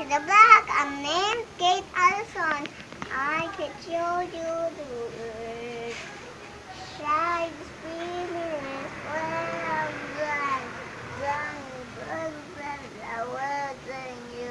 to the black. I'm named Kate Allison. I can show you the world. Shine spirit well, blind, you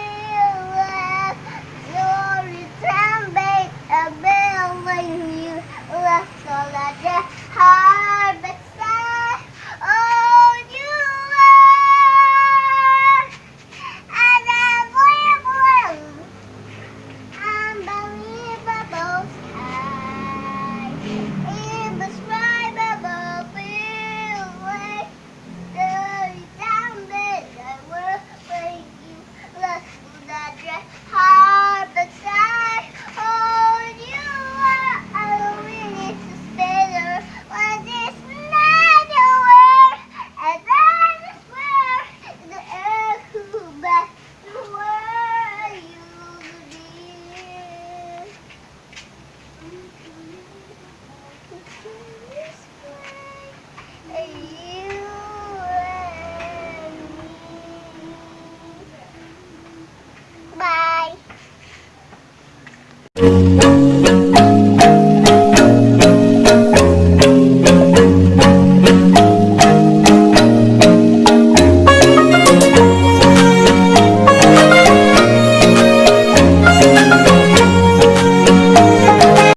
Música